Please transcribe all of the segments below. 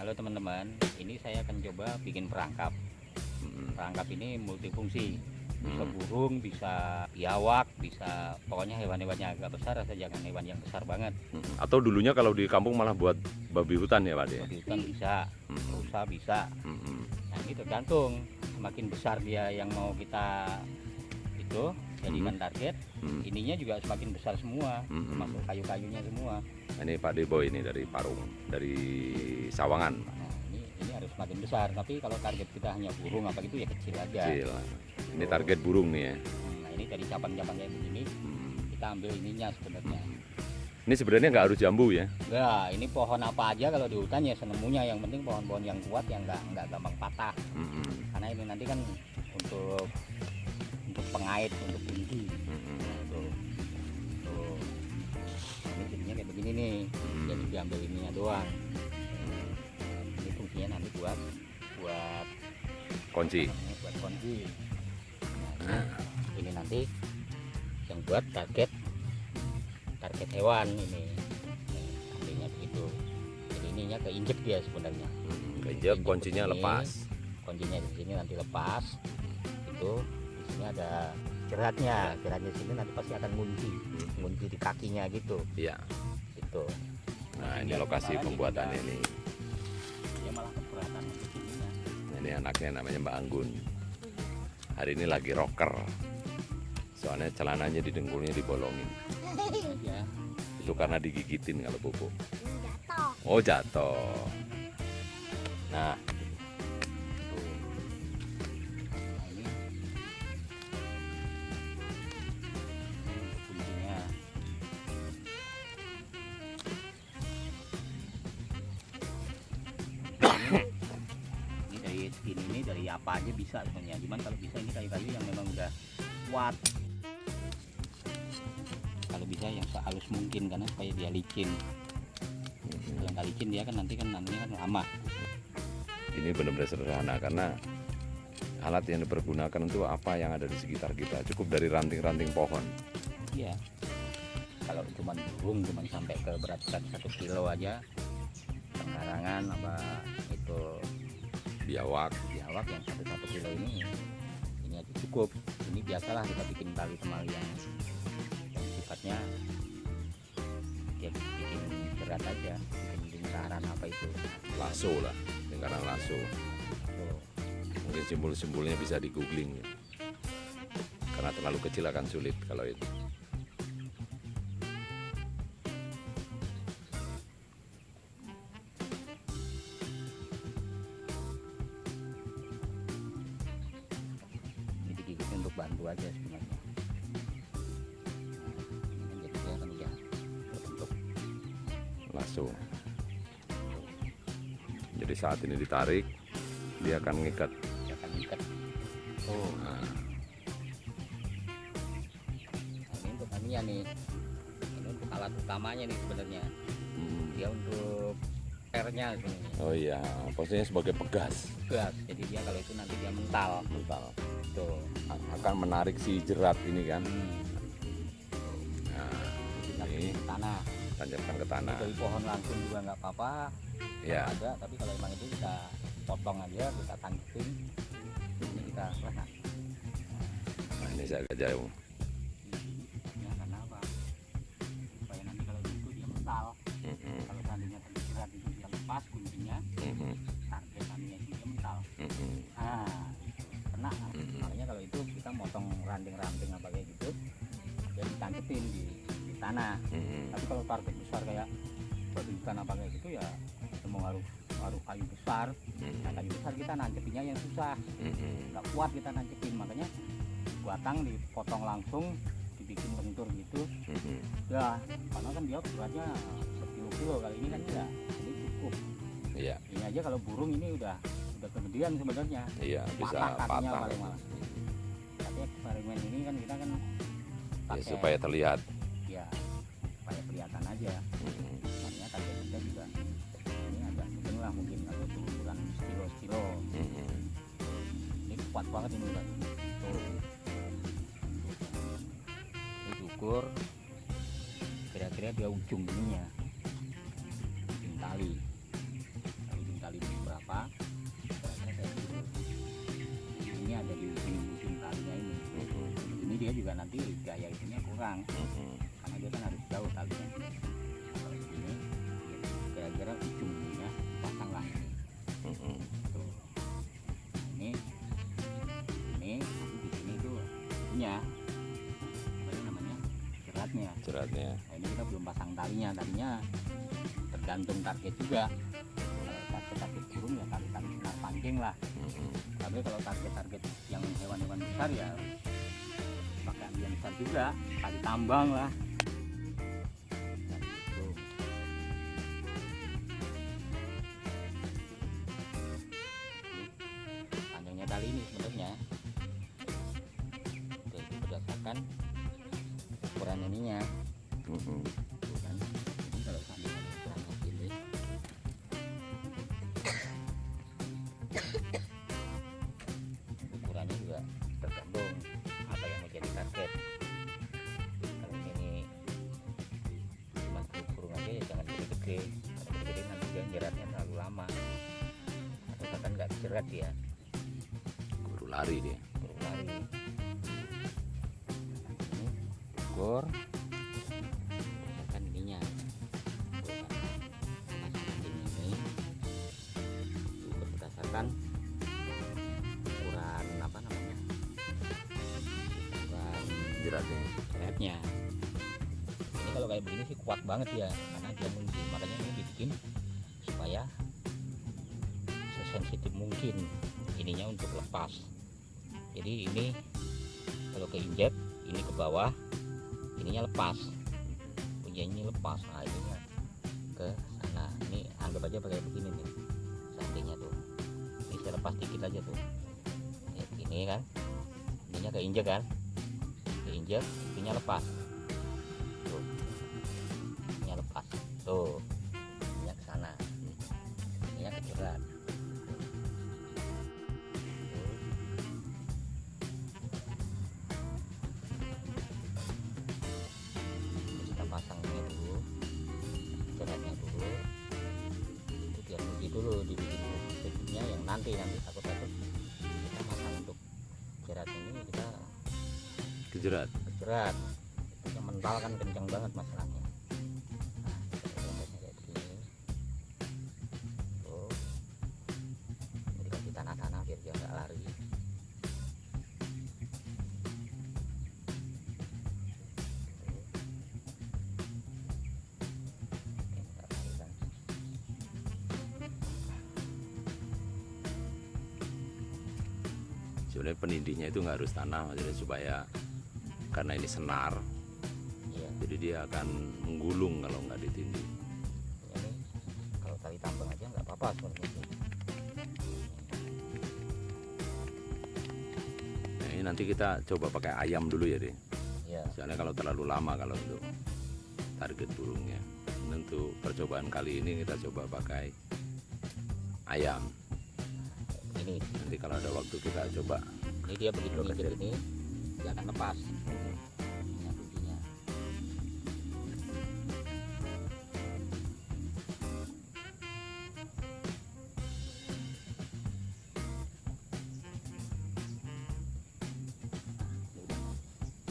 Halo teman-teman, ini saya akan coba bikin perangkap. Mm, Perangkap ini multifungsi, bisa Hmm. burung, bisa biawak, bisa pokoknya hewan-hewan yang agak besar asal jangan hewan yang besar banget. mm. Atau dulunya kalau di kampung malah buat babi hutan ya Pak De? Di hutan bisa, rusa bisa. Nah ini tergantung, semakin besar dia yang mau kita itu jadikan target, Mm, ininya juga semakin besar semua, mm, mm. termasuk kayu-kayunya semua. Nah, Ini Pak Debo ini dari Parung, dari Sawangan. Nah, ini ini harus semakin besar, tapi kalau target kita hanya burung apa gitu ya kecil aja. Kecil. Ini target burung nih ya. Nah ini dari cabang-cabang kayak begini Mm. kita ambil ininya sebenarnya. Ini sebenarnya nggak harus jambu ya. Enggak, ini pohon apa aja kalau di hutan ya senemunya yang penting pohon-pohon yang kuat yang enggak enggak gampang patah. Mm, mm, Karena ini nanti kan untuk untuk pengait, untuk tinggi. mm, mm. Nah, tuh. Tuh. Ini jadinya kayak begini nih. Hmm. Jadi diambil ininya doang. Ini fungsinya nanti buat buat Kunci. namanya buat kunci. Nah, ini, ini nanti yang buat target target hewan ini. Artinya begitu. Jadi ininya keinjek dia sebenarnya. Mm, Kejep kuncinya lepas. Kuncinya di sini nanti lepas. Itu di sini ada jeratnya. Jeratnya sini nanti pasti akan ngunci, ngunci di kakinya gitu. Iya. Gitu. Nah ini lokasi juga- ini. Dia malah keberatan untuk ininya. Ini anaknya namanya Mbak Anggun. Hari ini lagi rocker. Soalnya celananya di dengkulnya dibolongin. Ya. Itu karena digigitin kalau pupuk. jatuh Oh jatuh. Nah apa aja bisa sebenarnya. Cuman kalau bisa ini kayu-kayu yang memang udah kuat. Kalau bisa yang sehalus mungkin karena supaya dia licin. Kalau nggak licin dia kan nanti kan namanya kan lama. ini benar-benar sederhana karena alat yang dipergunakan itu apa yang ada di sekitar kita. Cukup dari ranting-ranting pohon. Iya. Kalau cuma burung cuma sampai ke berat berat satu kilo aja penggarangan apa Biawak. biawak yang satu satu kilo ini ini aja cukup. Ini biasalah kita bikin tali temali yang yang sifatnya ya bikin berat aja, bikin lingkaran apa itu. Lasso lah. Lingkaran lasso. Mungkin simbol-simbolnya bisa di googling. ya. Karena terlalu kecil akan sulit kalau itu. Bantu aja sebenarnya. Jadi dia kan udah terbentuk Lasso. Jadi saat ini ditarik, dia akan ngikat. dia akan ikat. Oh. Nah, Nah, ini untuk anunya nih ini untuk alat utamanya nih sebenarnya hmm. dia untuk airnya sebenarnya Oh iya, posisinya sebagai pegas. gas jadi dia kalau itu nanti dia mental Mental. Itu Akan menarik si jerat ini kan. hmm. Nah, Ini. ke tanah tancapkan ke tanah. dari pohon langsung juga nggak apa-apa Ya, ada tapi kalau emang itu kita potong aja kita tangkepin ini kita letak nah ini saya agak jauh. ya karena apa supaya nanti kalau itu dia mental Mhm, kalau seandainya terjerat itu dia lepas kuncinya mhm, target ya ditangkepin di, di tanah. Mhm. Tapi kalau target besar kayak batu hutan apa kayak gitu ya semua harus harus kayu besar. Nah kayu besar kita nangkepinnya yang susah, nggak kuat kita nangkepin. Makanya batang dipotong langsung, dibikin bentur gitu. Mhm. Ya, karena kan dia beratnya berkilo-kilo kali ini kan enggak. Ini cukup. Iya, Ini aja kalau burung ini udah udah kegedean sebenarnya. iya bisa Patah kakinya patah. paling malah. tapi eksperimen ini kan kita kan Ya, pakai supaya terlihat. ya supaya kelihatan aja Mhm. makanya target kita juga ini agak mungkin lah mungkin kalau itu bukan sekilo sekilo Mhm. ini kuat banget ini udah tuh ini diukur kira-kira dia ujung ininya ujung tali nanti gaya itunya kurang. Mm-mm. karena dia kan harus jauh talinya. Kalau ya, kira-kira ujungnya pasang lah Mm-mm. tuh. Ini ini nanti di sini tuh punya. Apa namanya? Jeratnya. Jeratnya. Nah, ini kita belum pasang talinya. Talinya tergantung target juga. Kalau target target burung ya senar pancing lah. Tapi kalau target-target yang hewan-hewan besar ya juga tali tambang lah jerat ya Guru lari dia. Burung lari. Gor. Ininya. Kan, masing-masing ini. Berdasarkan ukuran apa namanya? Ukuran jeratnya. jeratnya ini kalau kayak begini sih kuat banget ya karena dia mungkin makanya ini dibikin supaya sesensitif mungkin. Ininya untuk lepas. Jadi ini kalau keinjek ini ke bawah ininya lepas. Ini lepas. Nah ininya ke sana. Ini anggap aja pakai begini nih seandainya tuh. Ini saya lepas dikit aja tuh. Gini kan. Ininya keinjek kan. Keinjek ininya lepas. Tuh. Ininya lepas. Tuh dulu dibikin titiknya yang nanti nanti takut takut. Kita pasang untuk jerat ini kita kejerat? jerat yang mental kan kencang banget masalahnya. Nah kayak begini tuh. Ini dikasih tanah-tanah biar dia nggak lari sebenarnya penindihnya itu nggak harus tanah maksudnya supaya karena ini senar iya. jadi dia akan menggulung kalau nggak ditindih ini kalau tali tambang aja nggak apa-apa sebenarnya. Nah ini nanti kita coba pakai ayam dulu ya deh ya soalnya kalau terlalu lama kalau untuk target burungnya. Dan untuk percobaan kali ini kita coba pakai ayam ini. Nanti kalau ada waktu kita coba. Ini dia begitu kecil. ini dia akan lepas. Ini kuncinya.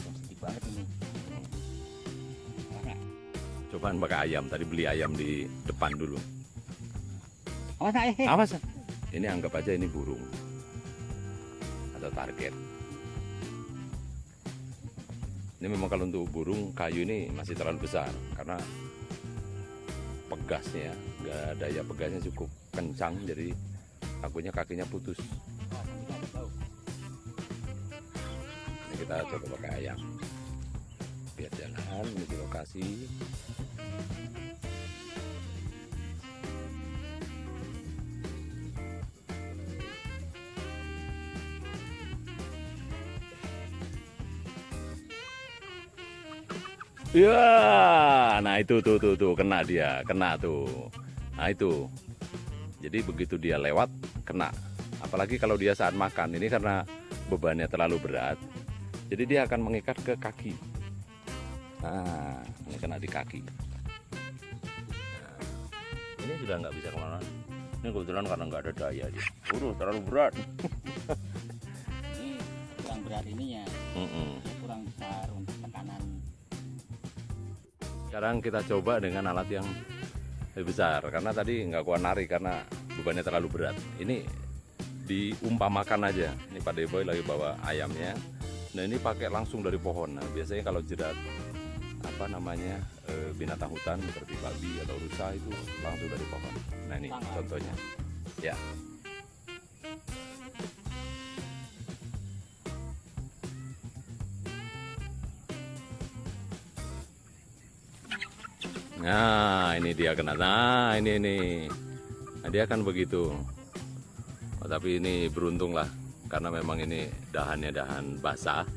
Sensitif banget ini. Cobaan pakai ayam tadi beli ayam di depan dulu. Eh. awas ini anggap aja ini burung atau target. Ini memang kalau untuk burung kayu ini masih terlalu besar karena pegasnya nggak daya pegasnya cukup kencang jadi takutnya kakinya putus. Ini kita coba pakai ayam. Biar jalan menuju lokasi Ya, nah itu tuh tuh tuh kena dia, kena tuh. Nah itu. Jadi begitu dia lewat kena. Apalagi kalau dia saat makan ini karena bebannya terlalu berat. Jadi dia akan mengikat ke kaki. Nah, ini kena di kaki. Nah, ini sudah nggak bisa ke mana-mana. Ini kebetulan karena nggak ada daya dia. Udah terlalu berat. ini kurang berat ininya Mm-mm. kurang besar Sekarang kita coba dengan alat yang lebih besar karena tadi nggak kuat narik karena bebannya terlalu berat. Ini diumpamakan aja. Ini Pak Deboy lagi bawa ayamnya. Nah ini pakai langsung dari pohon. Nah, biasanya kalau jerat apa namanya eh, binatang hutan seperti babi atau rusa itu langsung dari pohon. Nah ini contohnya. Ya. Nah, ini dia kena. Nah, ini ini. Nah, dia akan begitu. Oh, tapi ini beruntung lah karena memang ini dahannya dahan basah.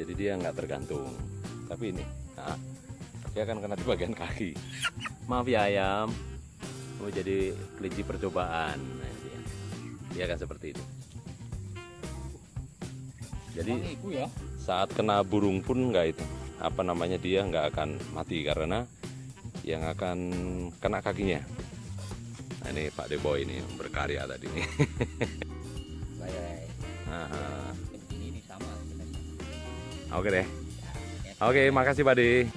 Jadi dia nggak tergantung. Tapi ini, nah, dia akan kena di bagian kaki. Maaf ya ayam. Oh, jadi kelinci percobaan. Nah, dia. dia akan seperti itu. Jadi ya saat kena burung pun nggak itu apa namanya dia nggak akan mati karena yang akan kena kakinya. Nah, ini Pak Deboy ini berkarya tadi ini, oke deh. Ya, oke makasih Pak De